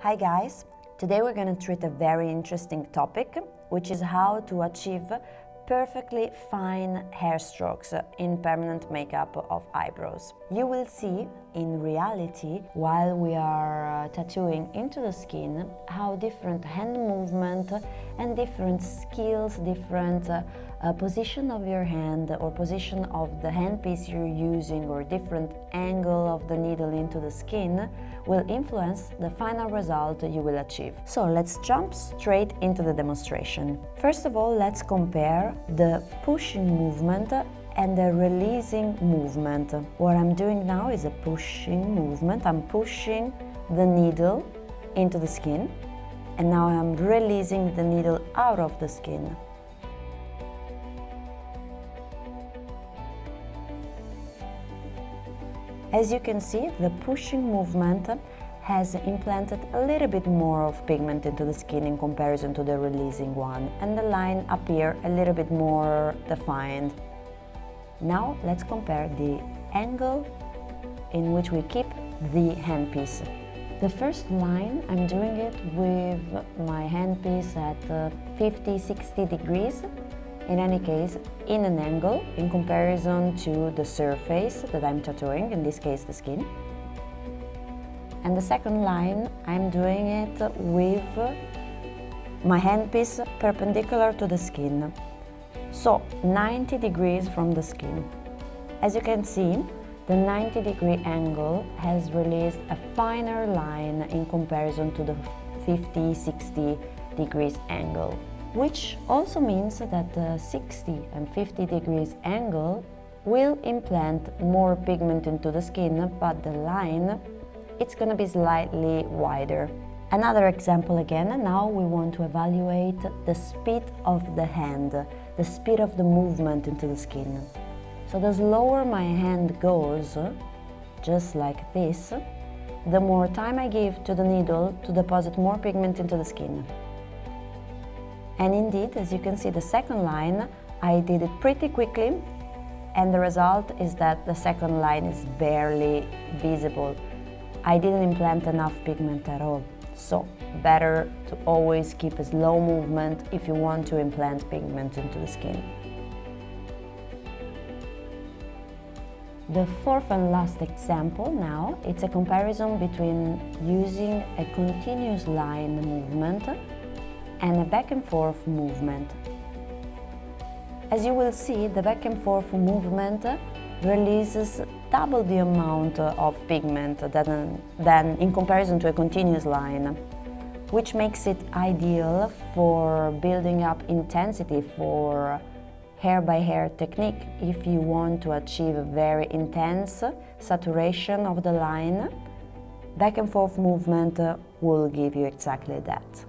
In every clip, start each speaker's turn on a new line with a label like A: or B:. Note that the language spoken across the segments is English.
A: Hi guys! Today we're going to treat a very interesting topic, which is how to achieve perfectly fine hair strokes in permanent makeup of eyebrows. You will see in reality, while we are uh, tattooing into the skin, how different hand movement and different skills, different uh, uh, position of your hand or position of the handpiece you're using or different angle of the needle into the skin will influence the final result you will achieve. So let's jump straight into the demonstration. First of all, let's compare the pushing movement and the releasing movement. What I'm doing now is a pushing movement. I'm pushing the needle into the skin and now I'm releasing the needle out of the skin. As you can see, the pushing movement has implanted a little bit more of pigment into the skin in comparison to the releasing one and the line appear a little bit more defined. Now let's compare the angle in which we keep the handpiece. The first line, I'm doing it with my handpiece at 50-60 uh, degrees in any case in an angle in comparison to the surface that I'm tattooing, in this case the skin. And the second line, I'm doing it with my handpiece perpendicular to the skin. So 90 degrees from the skin. As you can see, the 90 degree angle has released a finer line in comparison to the 50-60 degrees angle which also means that the 60 and 50 degrees angle will implant more pigment into the skin, but the line, it's going to be slightly wider. Another example again, now we want to evaluate the speed of the hand, the speed of the movement into the skin. So the slower my hand goes, just like this, the more time I give to the needle to deposit more pigment into the skin. And indeed, as you can see the second line, I did it pretty quickly and the result is that the second line is barely visible. I didn't implant enough pigment at all. So, better to always keep a slow movement if you want to implant pigment into the skin. The fourth and last example now, it's a comparison between using a continuous line movement and a back and forth movement. As you will see, the back and forth movement releases double the amount of pigment than, than in comparison to a continuous line, which makes it ideal for building up intensity for hair by hair technique if you want to achieve a very intense saturation of the line. Back and forth movement will give you exactly that.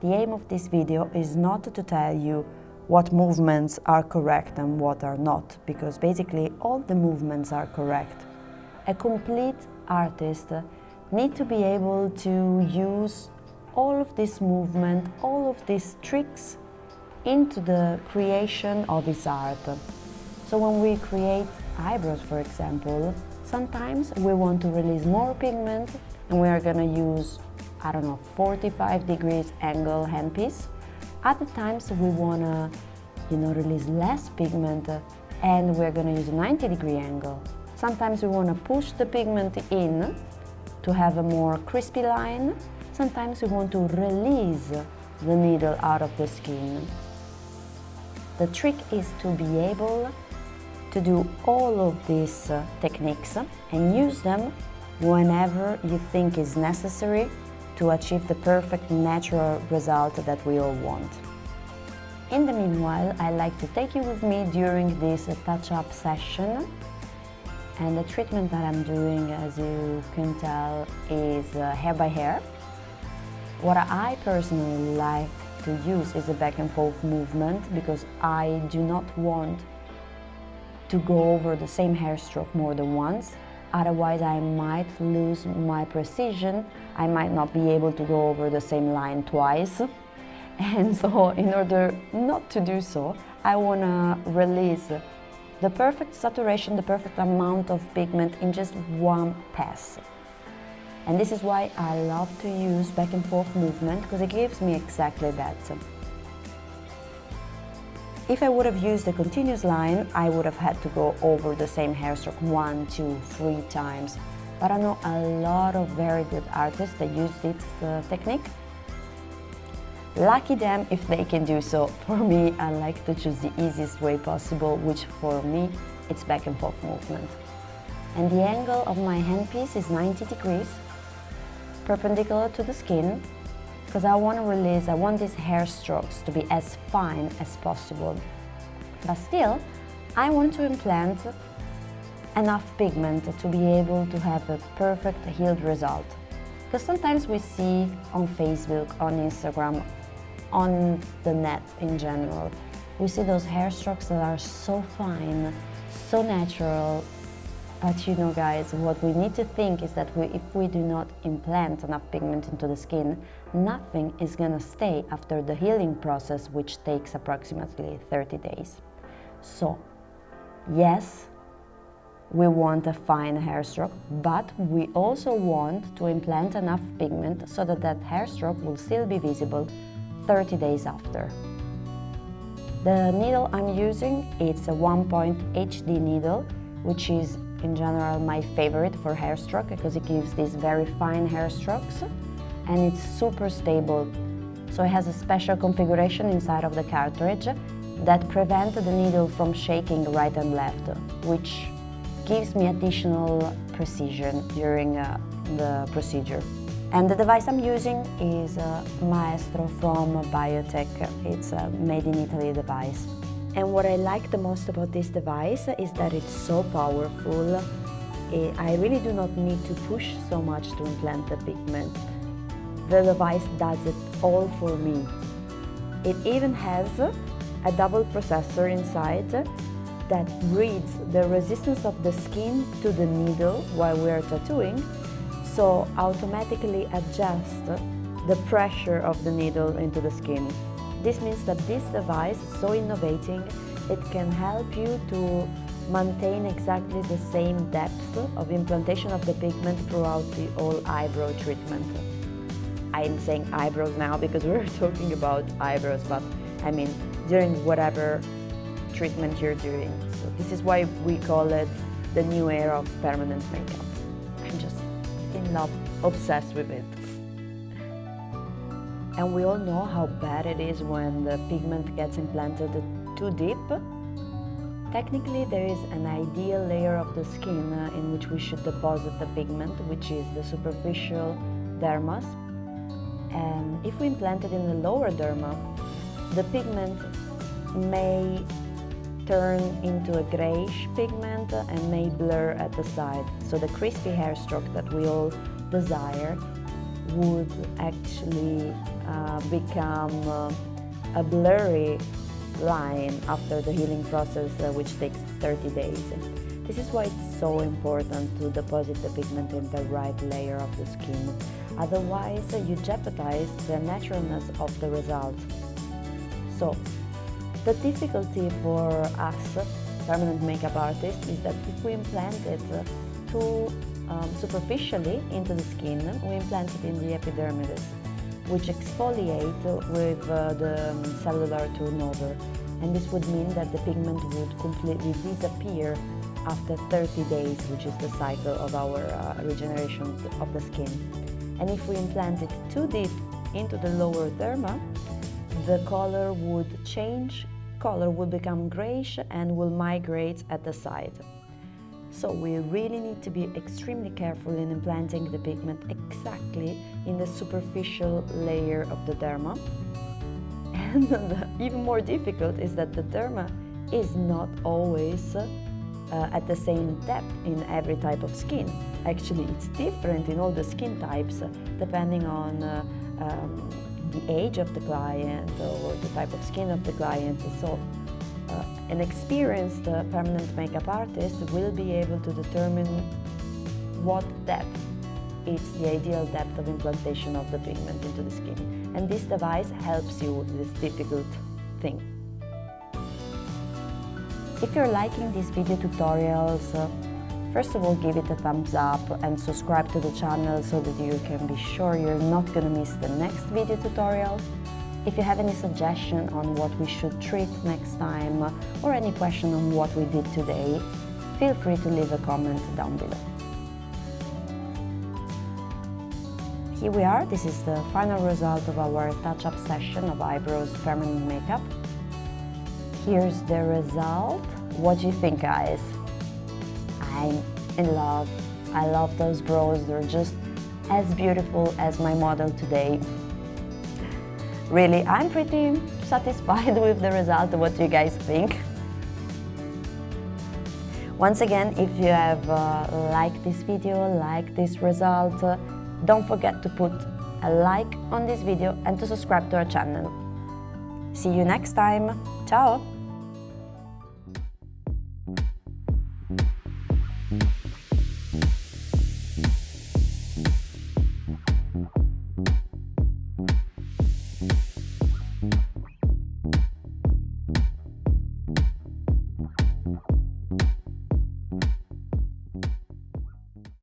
A: The aim of this video is not to tell you what movements are correct and what are not, because basically all the movements are correct. A complete artist need to be able to use all of this movement, all of these tricks into the creation of his art. So when we create eyebrows, for example, sometimes we want to release more pigment and we are going to use I don't know, 45 degrees angle handpiece. Other times we wanna, you know, release less pigment and we're gonna use a 90 degree angle. Sometimes we wanna push the pigment in to have a more crispy line. Sometimes we want to release the needle out of the skin. The trick is to be able to do all of these uh, techniques and use them whenever you think is necessary to achieve the perfect natural result that we all want. In the meanwhile, I like to take you with me during this touch-up session and the treatment that I'm doing, as you can tell, is uh, hair by hair. What I personally like to use is a back and forth movement because I do not want to go over the same hair stroke more than once otherwise I might lose my precision, I might not be able to go over the same line twice. And so in order not to do so, I want to release the perfect saturation, the perfect amount of pigment in just one pass. And this is why I love to use back and forth movement because it gives me exactly that. If I would have used a continuous line, I would have had to go over the same hairstroke one, two, three times. But I know a lot of very good artists that use this uh, technique. Lucky them if they can do so. For me, I like to choose the easiest way possible, which for me, it's back and forth movement. And the angle of my handpiece is 90 degrees, perpendicular to the skin, because I want to release, I want these hair strokes to be as fine as possible. But still, I want to implant enough pigment to be able to have a perfect healed result. Because sometimes we see on Facebook, on Instagram, on the net in general, we see those hair strokes that are so fine, so natural, but you know guys, what we need to think is that we, if we do not implant enough pigment into the skin, nothing is gonna stay after the healing process, which takes approximately 30 days. So, yes, we want a fine hair stroke, but we also want to implant enough pigment so that that hair stroke will still be visible 30 days after. The needle I'm using, is a 1-point HD needle, which is in general my favorite for hair stroke because it gives these very fine hair strokes and it's super stable. So it has a special configuration inside of the cartridge that prevents the needle from shaking right and left, which gives me additional precision during uh, the procedure. And the device I'm using is Maestro from Biotek. It's a made in Italy device. And what I like the most about this device is that it's so powerful. I really do not need to push so much to implant the pigment. The device does it all for me. It even has a double processor inside that reads the resistance of the skin to the needle while we are tattooing, so automatically adjust the pressure of the needle into the skin. This means that this device is so innovating, it can help you to maintain exactly the same depth of implantation of the pigment throughout the whole eyebrow treatment. I'm saying eyebrows now because we're talking about eyebrows, but I mean during whatever treatment you're doing. So this is why we call it the new era of permanent makeup. I'm just in love, obsessed with it. And we all know how bad it is when the pigment gets implanted too deep. Technically, there is an ideal layer of the skin uh, in which we should deposit the pigment, which is the superficial dermis. And if we implant it in the lower derma, the pigment may turn into a grayish pigment and may blur at the side. So the crispy hair stroke that we all desire would actually uh, become uh, a blurry line after the healing process, uh, which takes 30 days. This is why it's so important to deposit the pigment in the right layer of the skin. Otherwise, you jeopardize the naturalness of the result. So, the difficulty for us, permanent makeup artists, is that if we implant it too um, superficially into the skin, we implant it in the epidermis, which exfoliate with uh, the um, cellular turnover. And this would mean that the pigment would completely disappear after 30 days, which is the cycle of our uh, regeneration of the skin. And if we implant it too deep into the lower derma, the color would change, color will become grayish and will migrate at the side. So we really need to be extremely careful in implanting the pigment exactly in the superficial layer of the derma. And even more difficult is that the derma is not always uh, at the same depth in every type of skin. Actually, it's different in all the skin types depending on uh, um, the age of the client or the type of skin of the client. So uh, an experienced uh, permanent makeup artist will be able to determine what depth is the ideal depth of implantation of the pigment into the skin. And this device helps you with this difficult thing. If you're liking these video tutorials uh, First of all, give it a thumbs up and subscribe to the channel so that you can be sure you're not gonna miss the next video tutorial. If you have any suggestion on what we should treat next time or any question on what we did today, feel free to leave a comment down below. Here we are, this is the final result of our touch-up session of eyebrows permanent makeup. Here's the result. What do you think guys? I'm in love. I love those brows, they're just as beautiful as my model today. Really, I'm pretty satisfied with the result. What do you guys think? Once again, if you have uh, liked this video, like this result, uh, don't forget to put a like on this video and to subscribe to our channel. See you next time. Ciao!